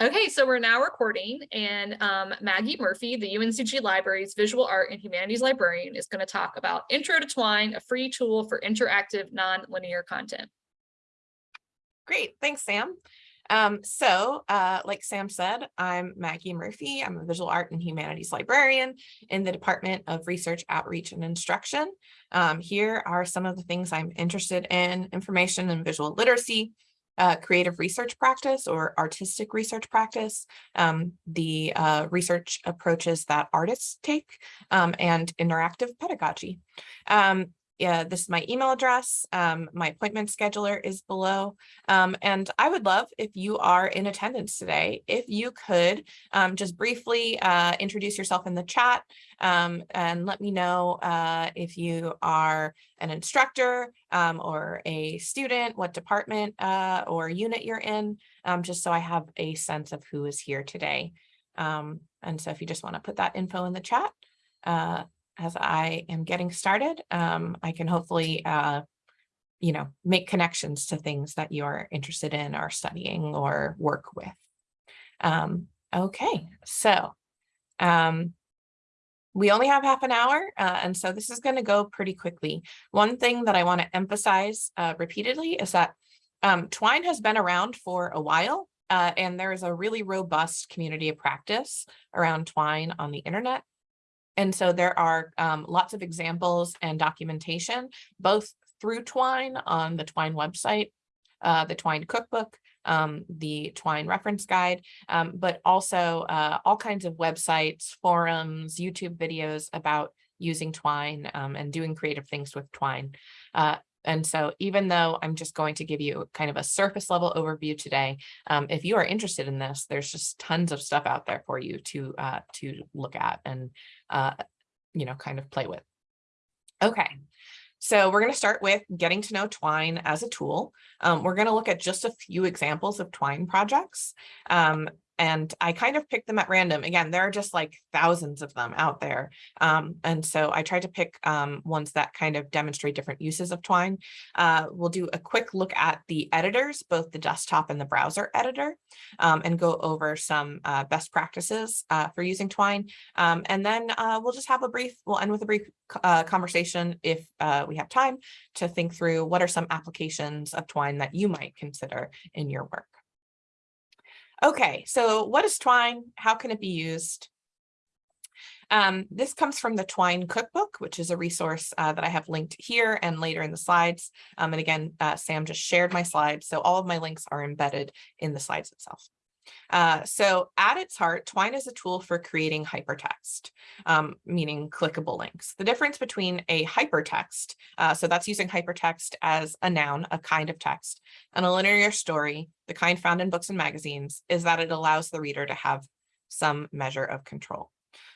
Okay, so we're now recording and um, Maggie Murphy, the UNCG Library's Visual Art and Humanities Librarian is going to talk about Intro to Twine, a free tool for interactive non-linear content. Great, thanks, Sam. Um, so, uh, like Sam said, I'm Maggie Murphy. I'm a visual art and humanities librarian in the Department of Research, Outreach, and Instruction. Um, here are some of the things I'm interested in, information and visual literacy, uh, creative research practice or artistic research practice, um, the uh, research approaches that artists take, um, and interactive pedagogy. Um, yeah, this is my email address. Um, my appointment scheduler is below. Um, and I would love if you are in attendance today, if you could um, just briefly uh, introduce yourself in the chat um, and let me know uh, if you are an instructor um, or a student, what department uh, or unit you're in, um, just so I have a sense of who is here today. and so if you just want to put that info in the chat, uh, as I am getting started, um, I can hopefully, uh, you know, make connections to things that you're interested in or studying or work with. Um, okay, so um, we only have half an hour, uh, and so this is going to go pretty quickly. One thing that I want to emphasize uh, repeatedly is that um, Twine has been around for a while, uh, and there is a really robust community of practice around Twine on the internet. And so there are um, lots of examples and documentation, both through Twine on the Twine website, uh, the Twine cookbook, um, the Twine reference guide, um, but also uh, all kinds of websites, forums, YouTube videos about using Twine um, and doing creative things with Twine. Uh, and so even though I'm just going to give you kind of a surface level overview today, um, if you are interested in this, there's just tons of stuff out there for you to uh, to look at and uh, you know, kind of play with. Okay, so we're going to start with getting to know Twine as a tool. Um, we're going to look at just a few examples of Twine projects. Um, and I kind of picked them at random. Again, there are just like thousands of them out there. Um, and so I tried to pick um, ones that kind of demonstrate different uses of Twine. Uh, we'll do a quick look at the editors, both the desktop and the browser editor, um, and go over some uh, best practices uh, for using Twine. Um, and then uh, we'll just have a brief, we'll end with a brief uh, conversation if uh, we have time to think through what are some applications of Twine that you might consider in your work. Okay, so what is twine? How can it be used? Um, this comes from the Twine Cookbook, which is a resource uh, that I have linked here and later in the slides. Um, and again, uh, Sam just shared my slides, so all of my links are embedded in the slides itself. Uh, so at its heart, Twine is a tool for creating hypertext, um, meaning clickable links. The difference between a hypertext, uh, so that's using hypertext as a noun, a kind of text, and a linear story, the kind found in books and magazines, is that it allows the reader to have some measure of control.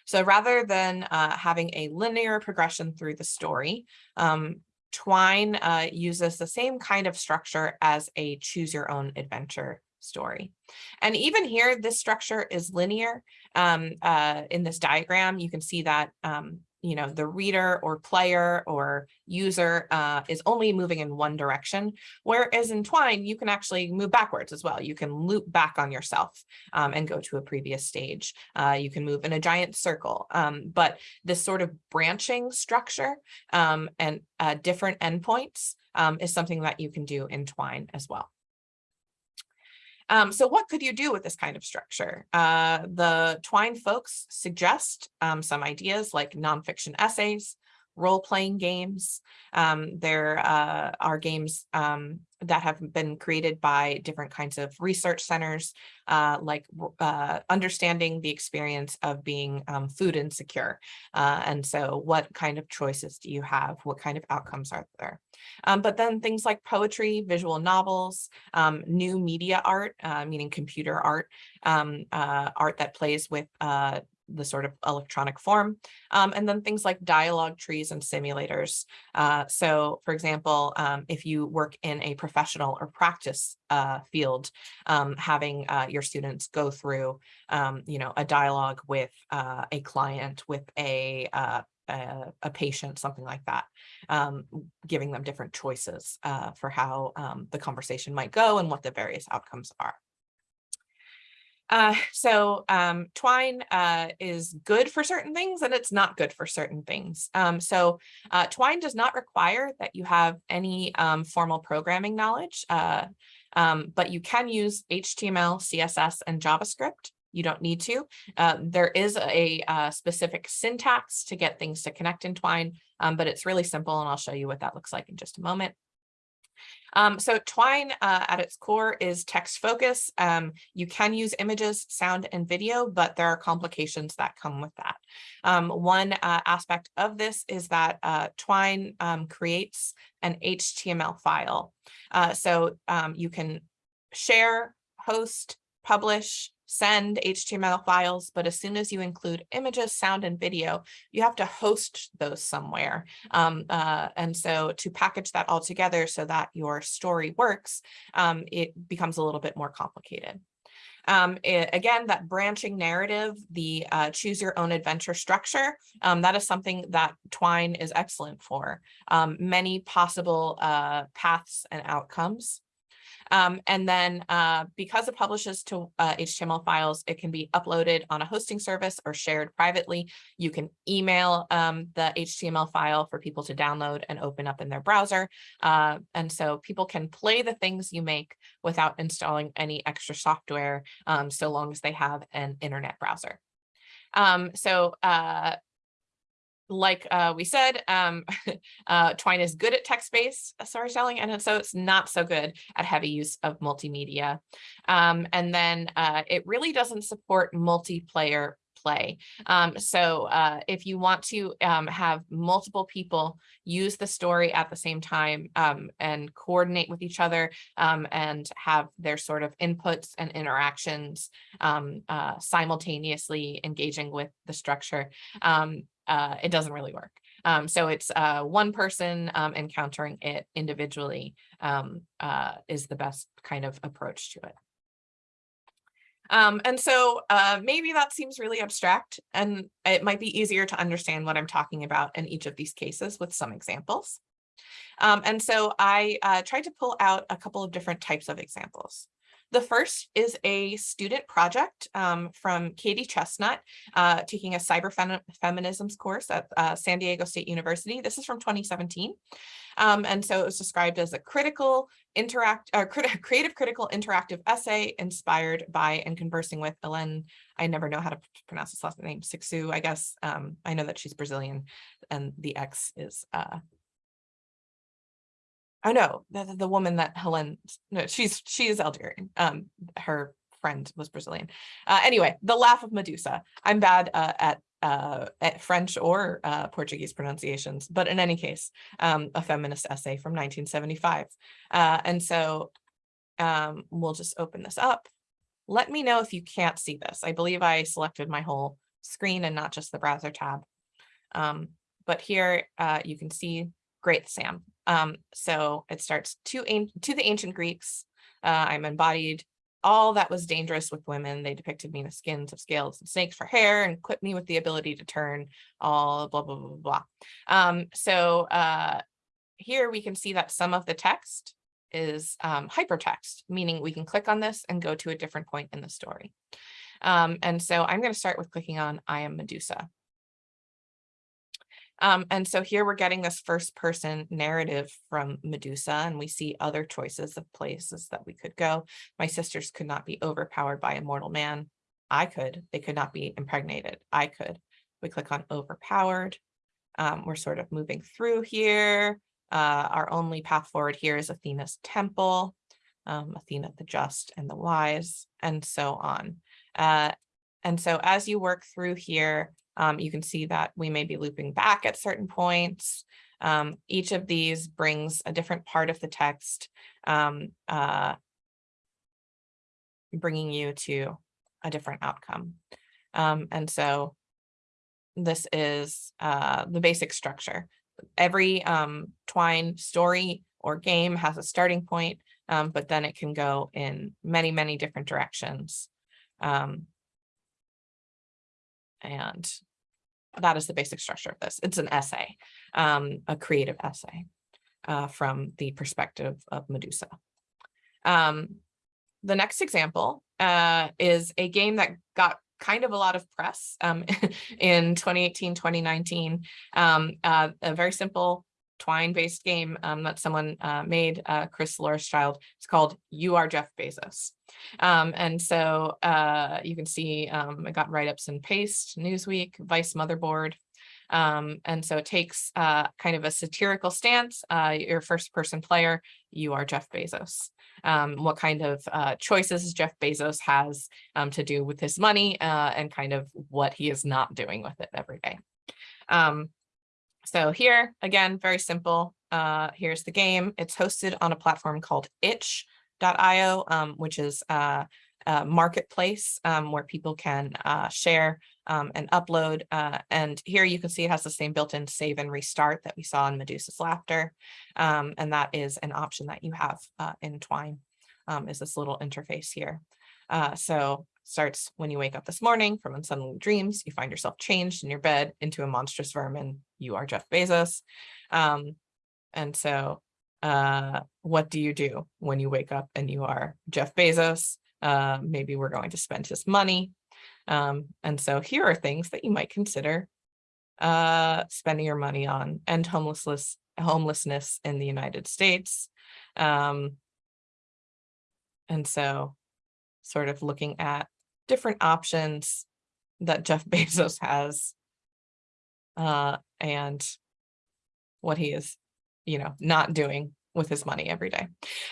So rather than uh, having a linear progression through the story, um, Twine uh, uses the same kind of structure as a choose your own adventure story. And even here, this structure is linear. Um, uh, in this diagram, you can see that um, you know, the reader or player or user uh, is only moving in one direction, whereas in Twine, you can actually move backwards as well. You can loop back on yourself um, and go to a previous stage. Uh, you can move in a giant circle, um, but this sort of branching structure um, and uh, different endpoints um, is something that you can do in Twine as well. Um, so what could you do with this kind of structure? Uh, the Twine folks suggest um, some ideas like nonfiction essays, role-playing games. Um, there uh, are games um, that have been created by different kinds of research centers, uh, like uh, understanding the experience of being um, food insecure. Uh, and so what kind of choices do you have? What kind of outcomes are there? Um, but then things like poetry, visual novels, um, new media art, uh, meaning computer art, um, uh, art that plays with the sort of electronic form, um, and then things like dialogue trees and simulators. Uh, so for example, um, if you work in a professional or practice uh, field, um, having uh, your students go through, um, you know, a dialogue with uh, a client, with a, uh, a, a, patient, something like that, um, giving them different choices uh, for how um, the conversation might go and what the various outcomes are. Uh, so um, Twine uh, is good for certain things and it's not good for certain things. Um, so uh, Twine does not require that you have any um, formal programming knowledge, uh, um, but you can use HTML, CSS, and JavaScript. You don't need to. Uh, there is a, uh specific syntax to get things to connect in Twine, um, but it's really simple and I'll show you what that looks like in just a moment. Um, so Twine uh, at its core is text focus. Um, you can use images, sound, and video, but there are complications that come with that. Um, one uh, aspect of this is that uh, Twine um, creates an HTML file. Uh, so um, you can share, host, publish, send HTML files, but as soon as you include images, sound, and video, you have to host those somewhere. Um, uh, and so to package that all together so that your story works, um, it becomes a little bit more complicated. Um, it, again, that branching narrative, the uh, choose your own adventure structure, um, that is something that Twine is excellent for. Um, many possible uh, paths and outcomes. Um, and then uh, because it publishes to uh, HTML files, it can be uploaded on a hosting service or shared privately. You can email um, the HTML file for people to download and open up in their browser. Uh, and so people can play the things you make without installing any extra software, um, so long as they have an internet browser. Um, so uh, like uh, we said, um, uh, Twine is good at text-based storytelling, and so it's not so good at heavy use of multimedia. Um, and then uh, it really doesn't support multiplayer play. Um, so uh, if you want to um, have multiple people use the story at the same time um, and coordinate with each other um, and have their sort of inputs and interactions um, uh, simultaneously engaging with the structure, um, uh, it doesn't really work. Um, so it's uh, one person um, encountering it individually um, uh, is the best kind of approach to it. Um, and so uh, maybe that seems really abstract and it might be easier to understand what I'm talking about in each of these cases with some examples. Um, and so I uh, tried to pull out a couple of different types of examples. The first is a student project um, from Katie Chestnut, uh, taking a cyber fem feminisms course at uh, San Diego State University. This is from 2017. Um, and so it was described as a critical, interact, uh, crit creative critical interactive essay inspired by and conversing with Ellen, I never know how to pronounce this last name, Cixous, I guess. Um, I know that she's Brazilian and the X is I know the, the woman that Helen, no, she's she is Algerian. Um, her friend was Brazilian. Uh, anyway, the laugh of Medusa. I'm bad uh, at uh, at French or uh, Portuguese pronunciations, but in any case, um, a feminist essay from 1975. Uh, and so um, we'll just open this up. Let me know if you can't see this. I believe I selected my whole screen and not just the browser tab. Um, but here uh, you can see, great, Sam. Um, so it starts to, to the ancient Greeks. Uh, I'm embodied all that was dangerous with women. They depicted me in the skins of scales and snakes for hair and equipped me with the ability to turn all blah, blah, blah, blah. Um, so uh, here we can see that some of the text is um, hypertext, meaning we can click on this and go to a different point in the story. Um, and so I'm going to start with clicking on I am Medusa. Um, and so here we're getting this first person narrative from Medusa and we see other choices of places that we could go. My sisters could not be overpowered by a mortal man. I could. They could not be impregnated. I could. We click on overpowered. Um, we're sort of moving through here. Uh, our only path forward here is Athena's temple, um, Athena the just and the wise, and so on. Uh, and so as you work through here, um, you can see that we may be looping back at certain points. Um, each of these brings a different part of the text, um, uh, bringing you to a different outcome. Um, and so this is uh, the basic structure. Every um, Twine story or game has a starting point, um, but then it can go in many, many different directions. Um, and that is the basic structure of this. It's an essay, um, a creative essay uh, from the perspective of Medusa. Um, the next example uh, is a game that got kind of a lot of press um, in 2018, 2019. Um, uh, a very simple Twine-based game um, that someone uh, made, uh, Chris Loreschild. It's called You Are Jeff Bezos. Um, and so uh, you can see um, it got write-ups in Paste, Newsweek, Vice Motherboard. Um, and so it takes uh, kind of a satirical stance. Uh, your first person player, you are Jeff Bezos. Um, what kind of uh, choices Jeff Bezos has um, to do with his money and kind of what he is not doing with it every day. Um, so here, again, very simple. Uh, here's the game. It's hosted on a platform called itch.io, um, which is uh, a marketplace um, where people can uh, share um, and upload. Uh, and here you can see it has the same built-in save and restart that we saw in Medusa's Laughter. Um, and that is an option that you have uh, in Twine, um, is this little interface here. Uh, so starts when you wake up this morning from unsettling dreams, you find yourself changed in your bed into a monstrous vermin. You are Jeff Bezos. Um, and so uh, what do you do when you wake up and you are Jeff Bezos? Uh, maybe we're going to spend his money. Um, and so here are things that you might consider uh, spending your money on and homelessness, homelessness in the United States. Um, and so sort of looking at different options that Jeff Bezos has uh, and what he is, you know, not doing with his money every day.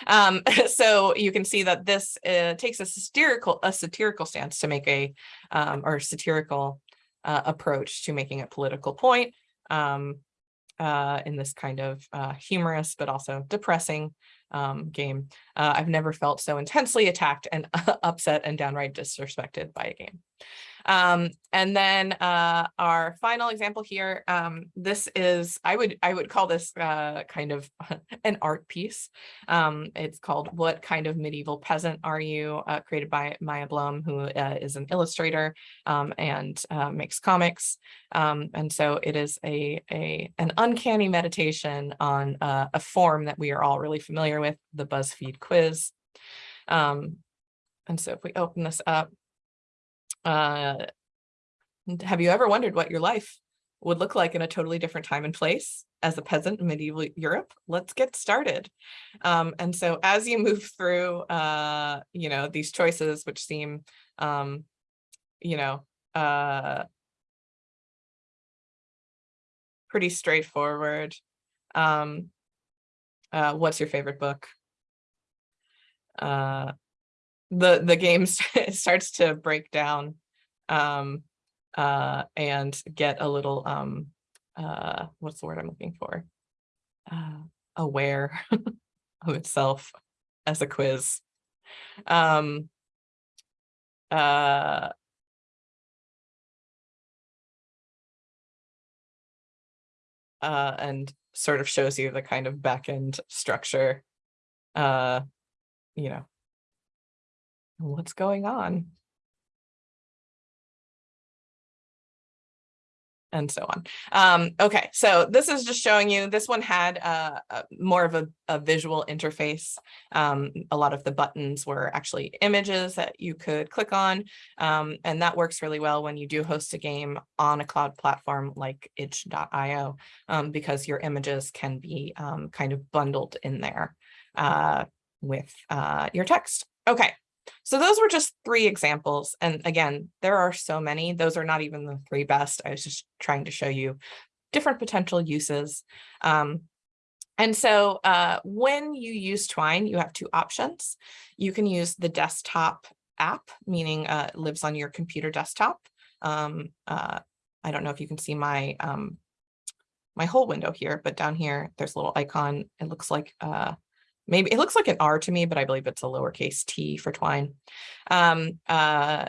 Um, so you can see that this uh, takes a satirical a satirical stance to make a um, or satirical uh, approach to making a political point um, uh, in this kind of uh, humorous but also depressing um, game. Uh, I've never felt so intensely attacked and upset and downright disrespected by a game. Um, and then uh, our final example here, um, this is, I would I would call this uh, kind of an art piece. Um, it's called What Kind of Medieval Peasant Are You? Uh, created by Maya Blum, who uh, is an illustrator um, and uh, makes comics. Um, and so it is a, a an uncanny meditation on uh, a form that we are all really familiar with, the BuzzFeed quiz. Um, and so if we open this up, uh, have you ever wondered what your life would look like in a totally different time and place as a peasant in medieval Europe? Let's get started. Um, and so as you move through, uh, you know, these choices, which seem, um, you know, uh, pretty straightforward. Um, uh, what's your favorite book? Uh, the the game starts to break down um, uh, and get a little um, uh, what's the word I'm looking for? Uh, aware of itself as a quiz. Um, uh, uh, and sort of shows you the kind of backend structure, uh, you know, what's going on? And so on. Um, okay, so this is just showing you, this one had uh, a, more of a, a visual interface. Um, a lot of the buttons were actually images that you could click on, um, and that works really well when you do host a game on a cloud platform like itch.io, um, because your images can be um, kind of bundled in there uh, with uh, your text. Okay, so those were just three examples. And again, there are so many. Those are not even the three best. I was just trying to show you different potential uses. Um, and so uh, when you use Twine, you have two options. You can use the desktop app, meaning uh, it lives on your computer desktop. Um, uh, I don't know if you can see my um, my whole window here, but down here, there's a little icon. It looks like uh, maybe it looks like an R to me, but I believe it's a lowercase t for twine. Um, uh,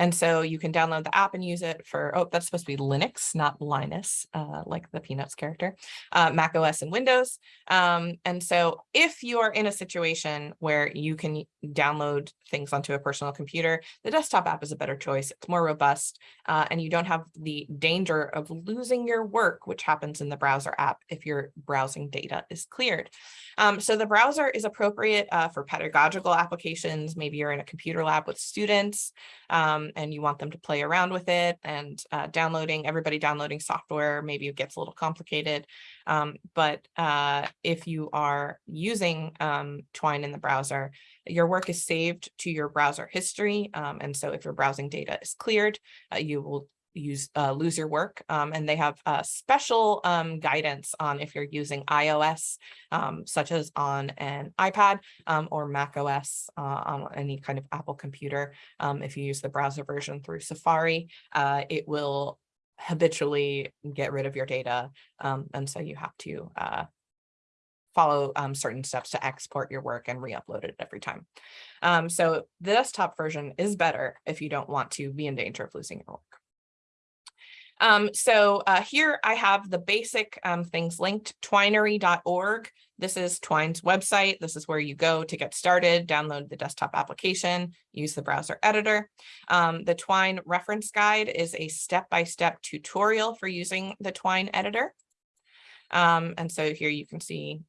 And so you can download the app and use it for, oh, that's supposed to be Linux, not Linus, uh, like the Peanuts character, uh, Mac OS and Windows. Um, and so if you are in a situation where you can download things onto a personal computer, the desktop app is a better choice. It's more robust uh, and you don't have the danger of losing your work, which happens in the browser app if your browsing data is cleared. Um, so the browser is appropriate uh, for pedagogical applications. Maybe you're in a computer lab with students um, and you want them to play around with it and uh, downloading, everybody downloading software, maybe it gets a little complicated. Um, but uh, if you are using um, Twine in the browser, your work is saved to your browser history. Um, and so if your browsing data is cleared, uh, you will use uh, lose your work um, and they have uh, special um, guidance on if you're using iOS um, such as on an iPad um, or Mac OS uh, on any kind of Apple computer. Um, if you use the browser version through Safari, uh, it will habitually get rid of your data um, and so you have to uh, follow um, certain steps to export your work and re-upload it every time. Um, so the desktop version is better if you don't want to be in danger of losing your work. Um, so uh, here I have the basic um, things linked, twinery.org. This is Twine's website. This is where you go to get started, download the desktop application, use the browser editor. Um, the Twine reference guide is a step-by-step -step tutorial for using the Twine editor. Um, and so here you can see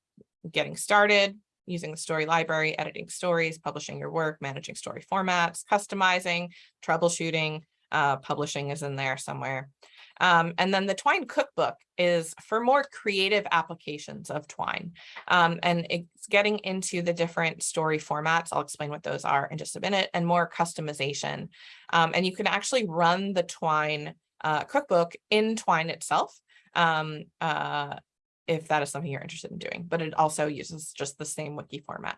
getting started, using the story library, editing stories, publishing your work, managing story formats, customizing, troubleshooting, uh, publishing is in there somewhere. Um, and then the Twine cookbook is for more creative applications of Twine. Um, and it's getting into the different story formats. I'll explain what those are in just a minute and more customization. Um, and you can actually run the Twine uh, cookbook in Twine itself. Um, uh, if that is something you're interested in doing, but it also uses just the same wiki format.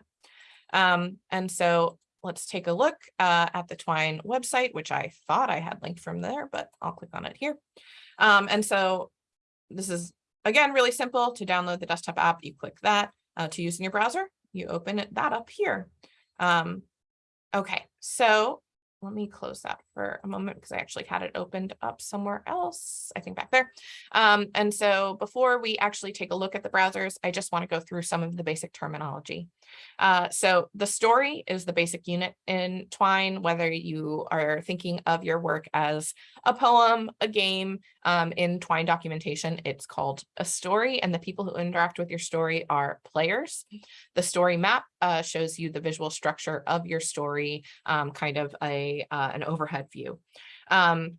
Um, and so let's take a look uh, at the Twine website, which I thought I had linked from there, but I'll click on it here. Um, and so this is, again, really simple to download the desktop app. You click that uh, to use in your browser. You open it, that up here. Um, okay, so let me close that for a moment because I actually had it opened up somewhere else, I think back there. Um, and so before we actually take a look at the browsers, I just want to go through some of the basic terminology. Uh, so the story is the basic unit in Twine, whether you are thinking of your work as a poem, a game, um, in Twine documentation, it's called a story, and the people who interact with your story are players. The story map uh, shows you the visual structure of your story, um, kind of a uh, an overhead view. Um,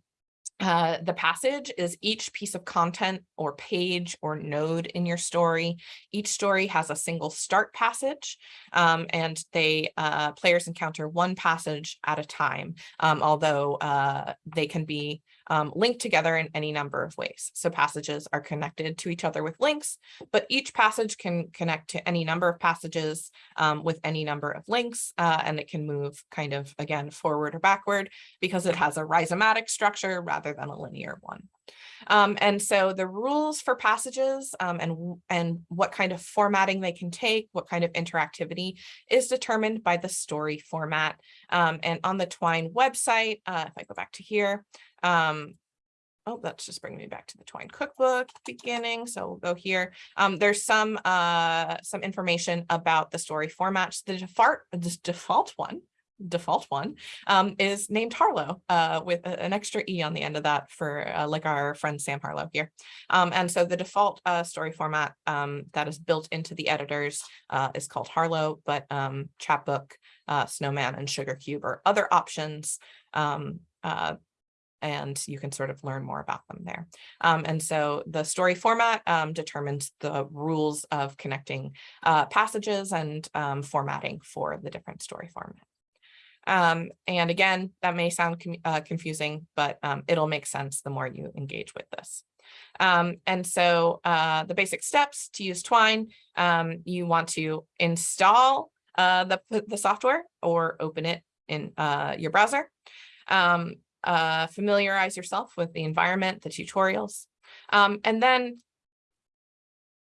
uh, the passage is each piece of content or page or node in your story. Each story has a single start passage um, and they uh, players encounter one passage at a time, um, although uh, they can be um, linked together in any number of ways. So passages are connected to each other with links, but each passage can connect to any number of passages um, with any number of links, uh, and it can move kind of, again, forward or backward because it has a rhizomatic structure rather than a linear one. Um, and so the rules for passages um, and, and what kind of formatting they can take, what kind of interactivity is determined by the story format. Um, and on the Twine website, uh, if I go back to here, um, oh, that's just bringing me back to the Twine cookbook beginning. So we'll go here. Um, there's some uh, some information about the story formats. The default, default one, default one, um, is named Harlowe uh, with a, an extra E on the end of that for uh, like our friend Sam Harlow here. Um, and so the default uh, story format um, that is built into the editors uh, is called Harlowe, but um, Chapbook, uh, Snowman, and SugarCube are other options um, uh, and you can sort of learn more about them there. Um, and so the story format um, determines the rules of connecting uh, passages and um, formatting for the different story format. Um, and again, that may sound uh, confusing, but um, it'll make sense the more you engage with this. Um, and so uh, the basic steps to use Twine, you want to install uh, the, the software or open it in uh, your browser. Um, uh, familiarize yourself with the environment, the tutorials. Um, and then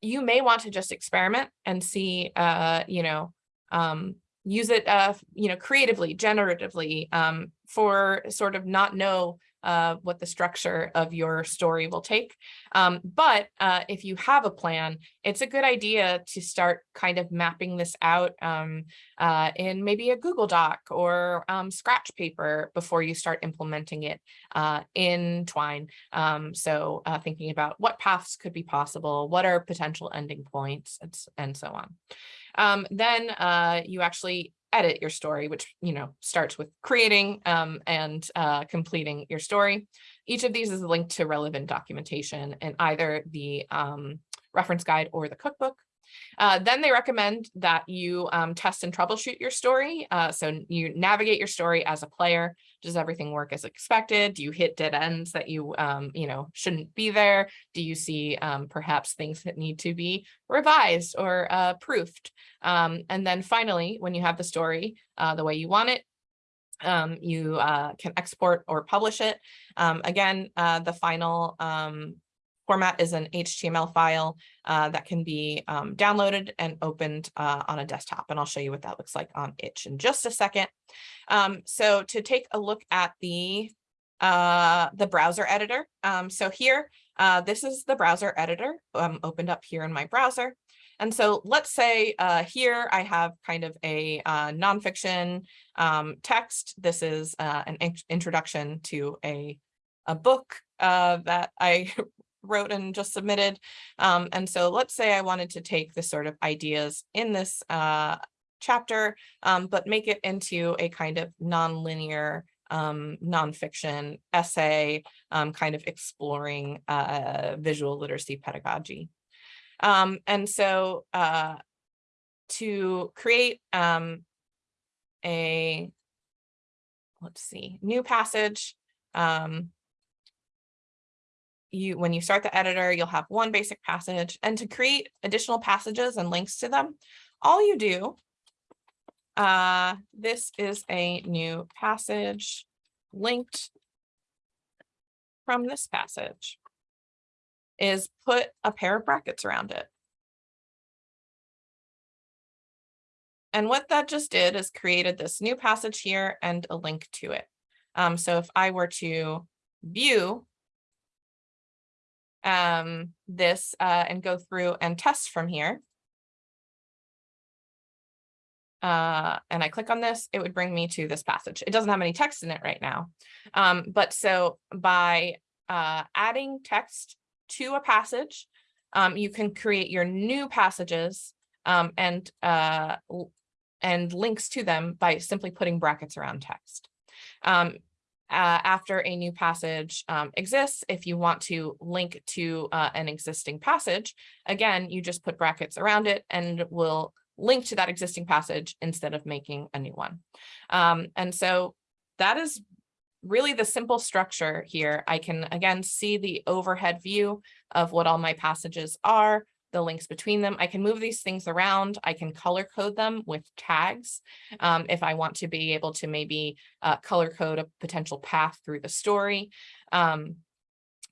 you may want to just experiment and see, uh, you know, um, use it, uh, you know, creatively, generatively, um, for sort of not know uh, what the structure of your story will take. Um, but uh, if you have a plan, it's a good idea to start kind of mapping this out um, uh, in maybe a Google Doc or um, scratch paper before you start implementing it uh, in Twine. Um, so uh, thinking about what paths could be possible, what are potential ending points, and, and so on. Um, then uh, you actually edit your story, which, you know, starts with creating um, and uh, completing your story. Each of these is linked to relevant documentation in either the um, reference guide or the cookbook. Uh, then they recommend that you um, test and troubleshoot your story. Uh, so you navigate your story as a player. Does everything work as expected? Do you hit dead ends that you, um, you know, shouldn't be there? Do you see um, perhaps things that need to be revised or uh, proofed? Um, and then finally, when you have the story uh, the way you want it, um, you uh, can export or publish it. Um, again, uh, the final um, format is an HTML file uh, that can be um, downloaded and opened uh, on a desktop. And I'll show you what that looks like on itch in just a second. Um, so to take a look at the uh, the browser editor. Um, so here, uh, this is the browser editor um, opened up here in my browser. And so let's say uh, here I have kind of a uh, nonfiction um, text. This is an in introduction to a, a book uh, that I wrote and just submitted. Um, and so let's say I wanted to take the sort of ideas in this uh, chapter, um, but make it into a kind of nonlinear um, nonfiction essay, um, kind of exploring uh, visual literacy pedagogy. Um, and so uh, to create um, a, let's see, new passage, um, you when you start the editor, you'll have one basic passage and to create additional passages and links to them, all you do, uh, this is a new passage linked from this passage, is put a pair of brackets around it. And what that just did is created this new passage here and a link to it. Um, so if I were to view um, this uh, and go through and test from here. Uh, and I click on this, it would bring me to this passage. It doesn't have any text in it right now. Um, but so by uh, adding text to a passage, um, you can create your new passages um, and uh, and links to them by simply putting brackets around text. Uh, after a new passage um, exists, if you want to link to uh, an existing passage, again, you just put brackets around it and will link to that existing passage instead of making a new one. Um, and so that is really the simple structure here. I can, again, see the overhead view of what all my passages are the links between them. I can move these things around. I can color code them with tags um, if I want to be able to maybe uh, color code a potential path through the story. Um,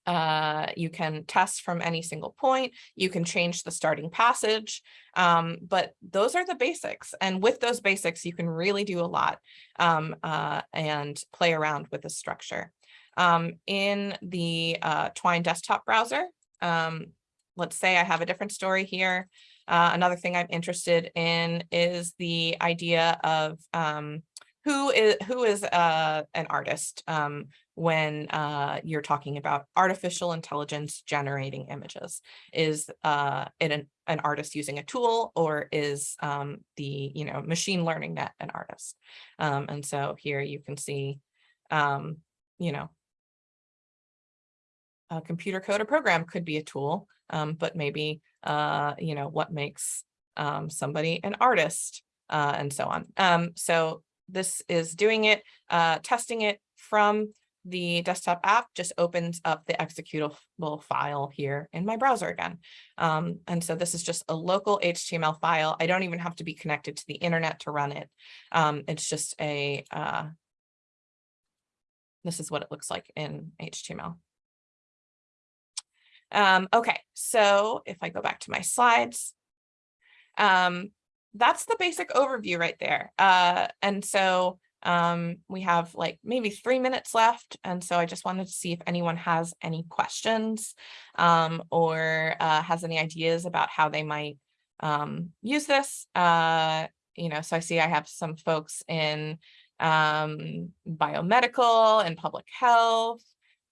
uh, you can test from any single point. You can change the starting passage, um, but those are the basics. And with those basics, you can really do a lot um, uh, and play around with the structure. Um, in the uh, Twine desktop browser, um, let's say I have a different story here. Uh, another thing I'm interested in is the idea of um, who is who is uh, an artist um, when uh, you're talking about artificial intelligence generating images. Is uh, it an, an artist using a tool or is um, the you know machine learning net an artist? Um, and so here you can see, um, you know, a computer code or program could be a tool um, but maybe, uh, you know, what makes um, somebody an artist uh, and so on. Um, so this is doing it, uh, testing it from the desktop app just opens up the executable file here in my browser again. Um, and so this is just a local HTML file. I don't even have to be connected to the internet to run it. Um, it's just a, uh, this is what it looks like in HTML. Um, okay, so if I go back to my slides, um, that's the basic overview right there. Uh, and so um, we have like maybe three minutes left. And so I just wanted to see if anyone has any questions um, or uh, has any ideas about how they might um, use this. Uh, you know, so I see I have some folks in um, biomedical and public health,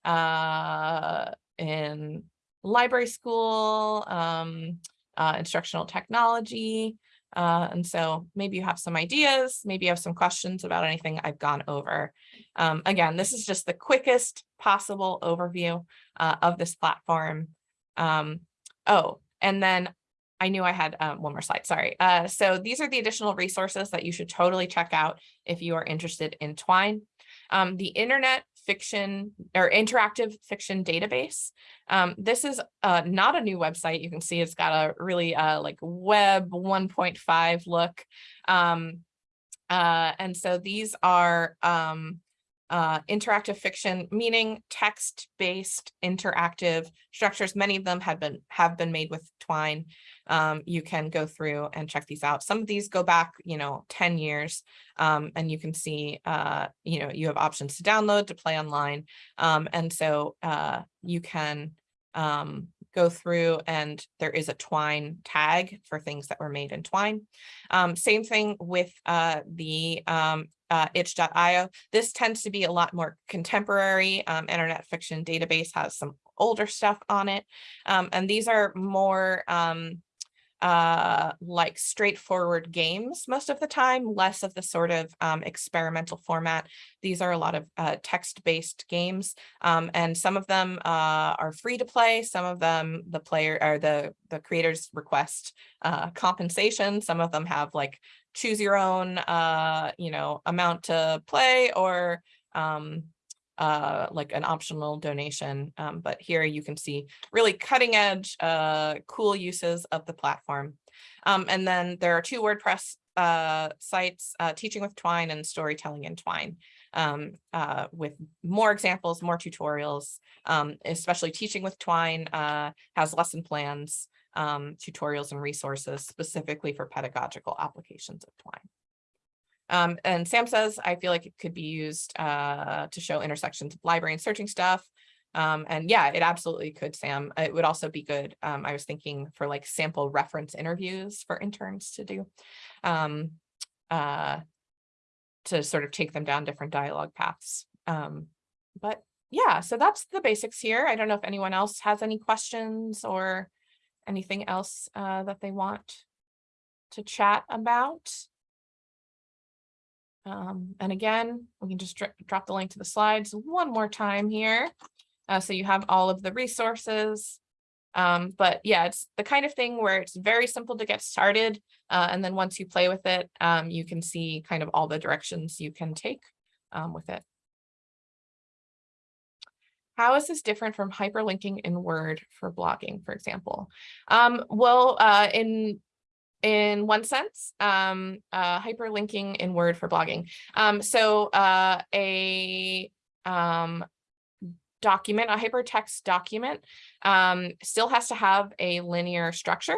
uh, in library school, um, uh, instructional technology. Uh, and so maybe you have some ideas, maybe you have some questions about anything I've gone over. Um, again, this is just the quickest possible overview uh, of this platform. Um, oh, and then I knew I had um, one more slide, sorry. Uh, so these are the additional resources that you should totally check out if you are interested in Twine. Um, the Internet Fiction or Interactive Fiction Database. Um, this is uh, not a new website. You can see it's got a really uh, like web 1.5 look. Um, uh, and so these are um, uh, interactive fiction, meaning text-based interactive structures. Many of them have been have been made with Twine. Um, you can go through and check these out. Some of these go back, you know, 10 years, um, and you can see, uh, you know, you have options to download, to play online. Um, and so uh, you can um, go through and there is a Twine tag for things that were made in Twine. Um, same thing with uh, the um, uh, itch.io. This tends to be a lot more contemporary. Um, Internet Fiction Database has some older stuff on it. Um, and these are more um, uh, like straightforward games most of the time, less of the sort of um, experimental format. These are a lot of uh, text-based games, um, and some of them uh, are free to play. Some of them, the player or the the creators request uh, compensation. Some of them have like choose your own, uh, you know, amount to play or um, uh, like an optional donation. Um, but here you can see really cutting edge, uh, cool uses of the platform. Um, and then there are two WordPress uh, sites, uh, Teaching with Twine and Storytelling in Twine, um, uh, with more examples, more tutorials, um, especially Teaching with Twine uh, has lesson plans, um, tutorials and resources specifically for pedagogical applications of Twine. Um, and Sam says, I feel like it could be used uh, to show intersections of library and searching stuff. Um, and yeah, it absolutely could, Sam. It would also be good. Um, I was thinking for like sample reference interviews for interns to do, um, uh, to sort of take them down different dialogue paths. Um, but yeah, so that's the basics here. I don't know if anyone else has any questions or anything else uh, that they want to chat about. Um, and again, we can just drop the link to the slides one more time here. Uh, so you have all of the resources. Um, but yeah, it's the kind of thing where it's very simple to get started. Uh, and then once you play with it, um, you can see kind of all the directions you can take um, with it. How is this different from hyperlinking in Word for blogging, for example? Um, well, uh, in in one sense, um, uh, hyperlinking in Word for blogging. Um, so uh, a um, document, a hypertext document, um, still has to have a linear structure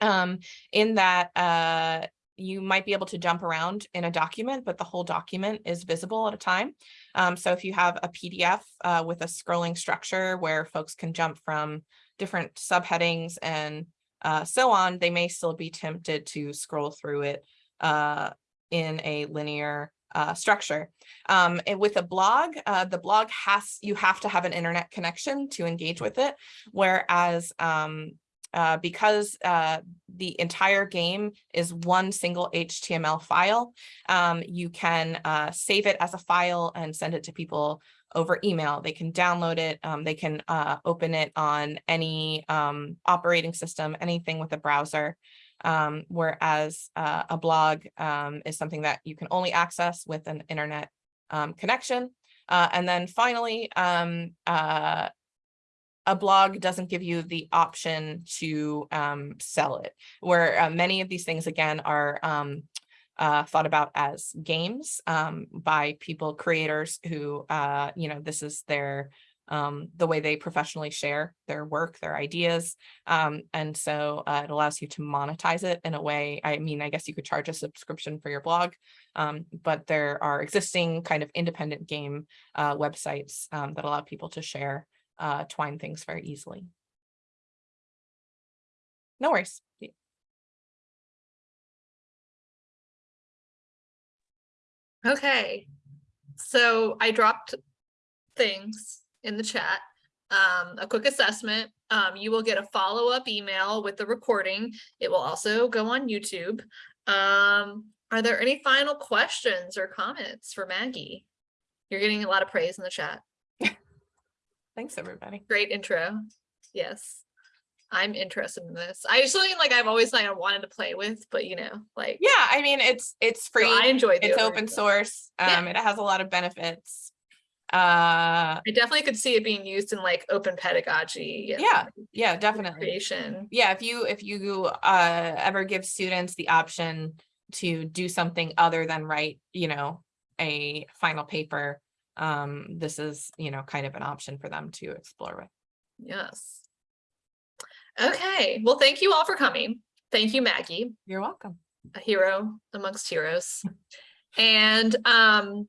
um, in that uh, you might be able to jump around in a document, but the whole document is visible at a time. Um, so if you have a PDF uh, with a scrolling structure where folks can jump from different subheadings and uh, so on, they may still be tempted to scroll through it uh, in a linear uh, structure. Um, and with a blog, uh, the blog has, you have to have an internet connection to engage with it. Whereas um, uh, because uh, the entire game is one single HTML file, um, you can uh, save it as a file and send it to people over email. They can download it. Um, they can uh, open it on any um, operating system, anything with a browser. Um, whereas uh, a blog um, is something that you can only access with an internet um, connection. Uh, and then finally, a blog doesn't give you the option to sell it, where uh, many of these things, again, are uh, thought about as games um, by people, creators who, uh, you know, this is their um, the way they professionally share their work, their ideas. Um, and so uh, it allows you to monetize it in a way, I mean, I guess you could charge a subscription for your blog, um, but there are existing kind of independent game uh, websites um, that allow people to share uh, Twine things very easily. No worries. Okay, so I dropped things in the chat. Um, a quick assessment, um, you will get a follow-up email with the recording. It will also go on YouTube. Um, are there any final questions or comments for Maggie? You're getting a lot of praise in the chat. Thanks, everybody. Great intro. Yes. I'm interested in this. I just something like I've always like I wanted to play with, but you know, like Yeah, I mean, it's, it's so free. I enjoyed the It's open source. Yeah. Um, it has a lot of benefits. Uh, I definitely could see it being used in like open pedagogy. Yeah, like, yeah, definitely. Creation. Yeah, if you, if you, uh, ever give students the option to do something other than write, you know, a final paper, um, this is, you know, kind of an option for them to explore with. Yes. Okay, well, thank you all for coming. Thank you, Maggie, You're welcome. a hero amongst heroes. And um,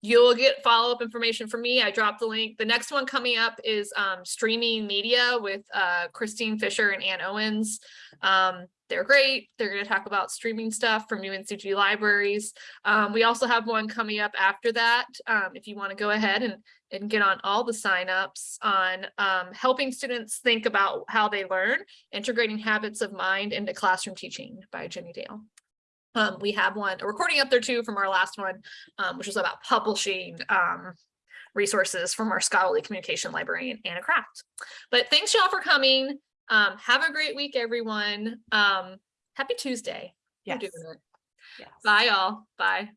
you'll get follow-up information from me. I dropped the link. The next one coming up is um, streaming media with uh, Christine Fischer and Ann Owens. Um, they're great. They're going to talk about streaming stuff from UNCG libraries. Um, we also have one coming up after that. Um, if you want to go ahead and, and get on all the signups on um, helping students think about how they learn, integrating habits of mind into classroom teaching by Jenny Dale. Um, we have one, a recording up there too from our last one, um, which was about publishing um, resources from our scholarly communication librarian, Anna Craft. But thanks y'all for coming. Um, have a great week, everyone. Um, happy Tuesday. Yes. doing it. Yes. Bye, y'all. Bye.